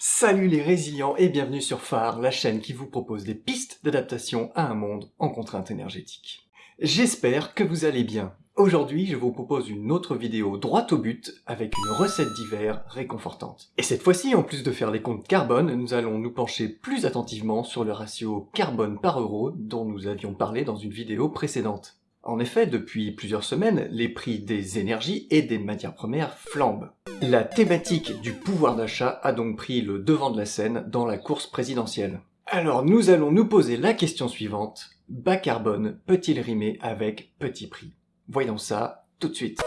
Salut les résilients et bienvenue sur Phare, la chaîne qui vous propose des pistes d'adaptation à un monde en contrainte énergétique. J'espère que vous allez bien. Aujourd'hui, je vous propose une autre vidéo droite au but avec une recette d'hiver réconfortante. Et cette fois-ci, en plus de faire les comptes carbone, nous allons nous pencher plus attentivement sur le ratio carbone par euro dont nous avions parlé dans une vidéo précédente. En effet, depuis plusieurs semaines, les prix des énergies et des matières premières flambent. La thématique du pouvoir d'achat a donc pris le devant de la scène dans la course présidentielle. Alors nous allons nous poser la question suivante. Bas carbone peut-il rimer avec petit prix? Voyons ça tout de suite.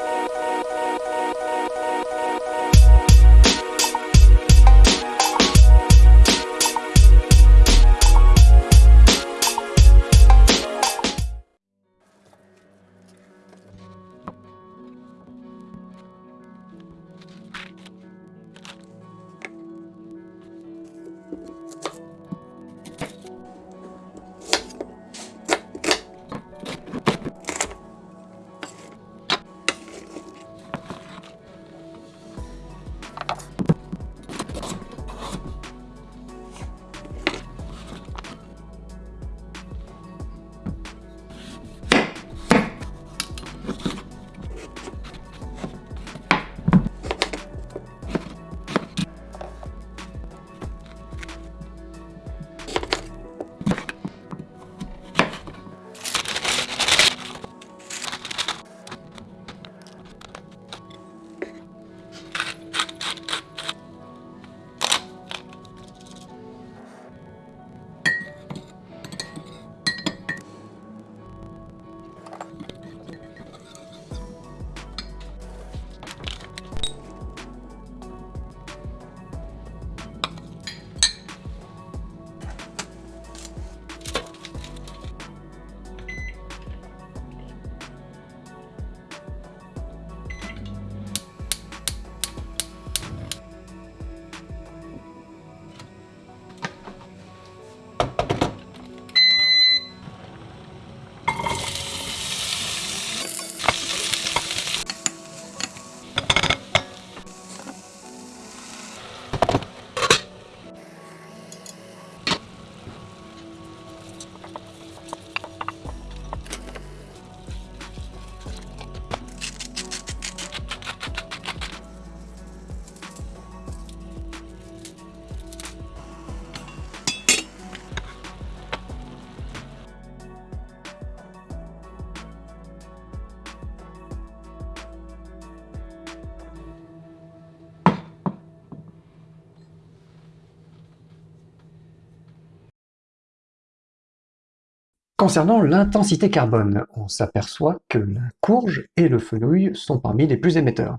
Concernant l'intensité carbone, on s'aperçoit que la courge et le fenouil sont parmi les plus émetteurs.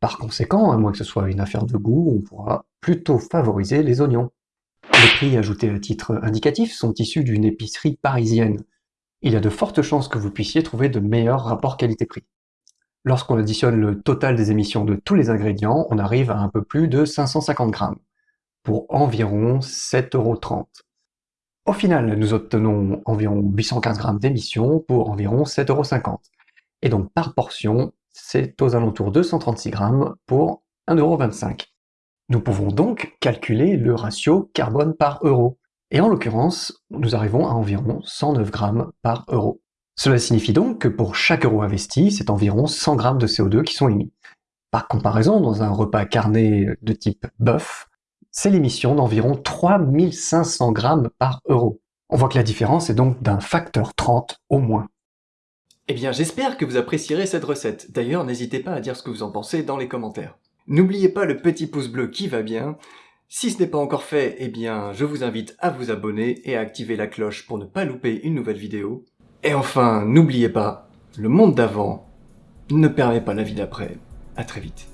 Par conséquent, à moins que ce soit une affaire de goût, on pourra plutôt favoriser les oignons. Les prix ajoutés à titre indicatif sont issus d'une épicerie parisienne. Il y a de fortes chances que vous puissiez trouver de meilleurs rapports qualité-prix. Lorsqu'on additionne le total des émissions de tous les ingrédients, on arrive à un peu plus de 550 grammes, pour environ 7,30 euros. Au final, nous obtenons environ 815 grammes d'émissions pour environ 7,50€. Et donc par portion, c'est aux alentours de 136 grammes pour 1,25€. Nous pouvons donc calculer le ratio carbone par euro. Et en l'occurrence, nous arrivons à environ 109 grammes par euro. Cela signifie donc que pour chaque euro investi, c'est environ 100 grammes de CO2 qui sont émis. Par comparaison, dans un repas carné de type bœuf, c'est l'émission d'environ 3500 grammes par euro. On voit que la différence est donc d'un facteur 30 au moins. Eh bien j'espère que vous apprécierez cette recette. D'ailleurs n'hésitez pas à dire ce que vous en pensez dans les commentaires. N'oubliez pas le petit pouce bleu qui va bien. Si ce n'est pas encore fait, eh bien je vous invite à vous abonner et à activer la cloche pour ne pas louper une nouvelle vidéo. Et enfin, n'oubliez pas, le monde d'avant ne permet pas la vie d'après. À très vite.